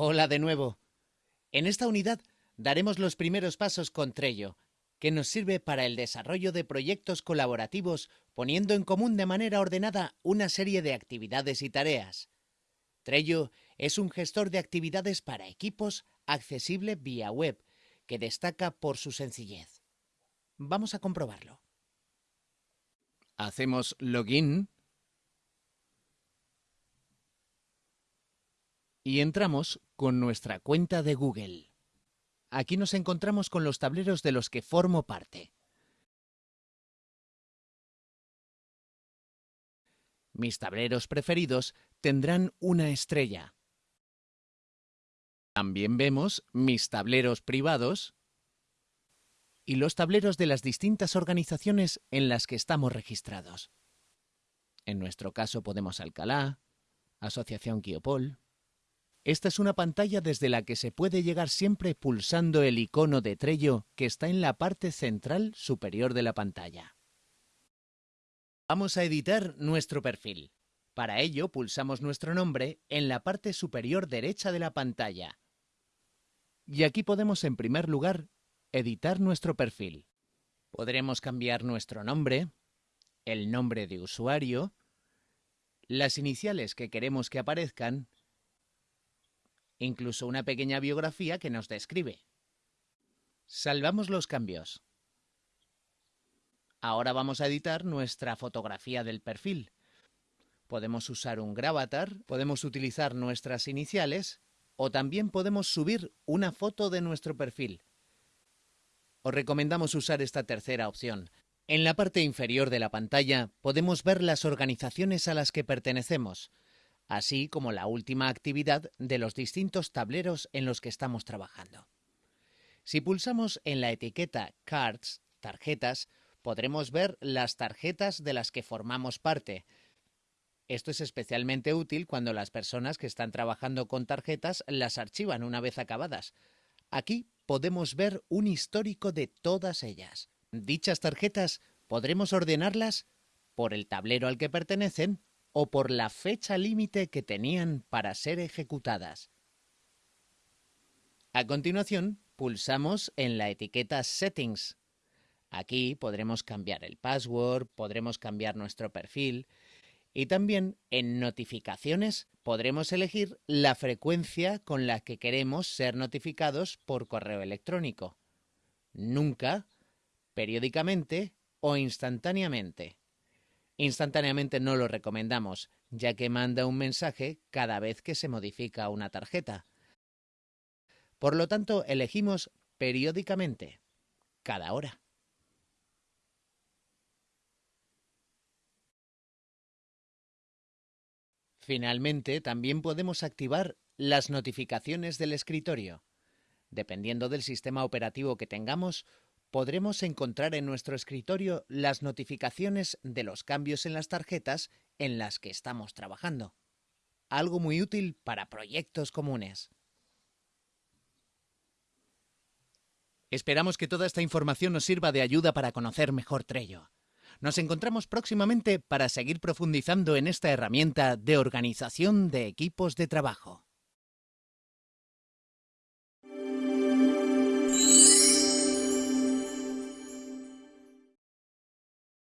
Hola de nuevo. En esta unidad daremos los primeros pasos con Trello, que nos sirve para el desarrollo de proyectos colaborativos poniendo en común de manera ordenada una serie de actividades y tareas. Trello es un gestor de actividades para equipos accesible vía web, que destaca por su sencillez. Vamos a comprobarlo. Hacemos login y entramos con nuestra cuenta de Google. Aquí nos encontramos con los tableros de los que formo parte. Mis tableros preferidos tendrán una estrella. También vemos mis tableros privados y los tableros de las distintas organizaciones en las que estamos registrados. En nuestro caso podemos Alcalá, Asociación Quiopol, esta es una pantalla desde la que se puede llegar siempre pulsando el icono de Trello que está en la parte central superior de la pantalla. Vamos a editar nuestro perfil. Para ello pulsamos nuestro nombre en la parte superior derecha de la pantalla. Y aquí podemos en primer lugar editar nuestro perfil. Podremos cambiar nuestro nombre, el nombre de usuario, las iniciales que queremos que aparezcan incluso una pequeña biografía que nos describe. Salvamos los cambios. Ahora vamos a editar nuestra fotografía del perfil. Podemos usar un gravatar, podemos utilizar nuestras iniciales o también podemos subir una foto de nuestro perfil. Os recomendamos usar esta tercera opción. En la parte inferior de la pantalla podemos ver las organizaciones a las que pertenecemos así como la última actividad de los distintos tableros en los que estamos trabajando. Si pulsamos en la etiqueta Cards, tarjetas, podremos ver las tarjetas de las que formamos parte. Esto es especialmente útil cuando las personas que están trabajando con tarjetas las archivan una vez acabadas. Aquí podemos ver un histórico de todas ellas. Dichas tarjetas podremos ordenarlas por el tablero al que pertenecen o por la fecha límite que tenían para ser ejecutadas. A continuación, pulsamos en la etiqueta Settings. Aquí podremos cambiar el password, podremos cambiar nuestro perfil y también en Notificaciones podremos elegir la frecuencia con la que queremos ser notificados por correo electrónico. Nunca, periódicamente o instantáneamente. Instantáneamente no lo recomendamos, ya que manda un mensaje cada vez que se modifica una tarjeta. Por lo tanto, elegimos periódicamente, cada hora. Finalmente, también podemos activar las notificaciones del escritorio. Dependiendo del sistema operativo que tengamos, podremos encontrar en nuestro escritorio las notificaciones de los cambios en las tarjetas en las que estamos trabajando. Algo muy útil para proyectos comunes. Esperamos que toda esta información nos sirva de ayuda para conocer mejor Trello. Nos encontramos próximamente para seguir profundizando en esta herramienta de organización de equipos de trabajo.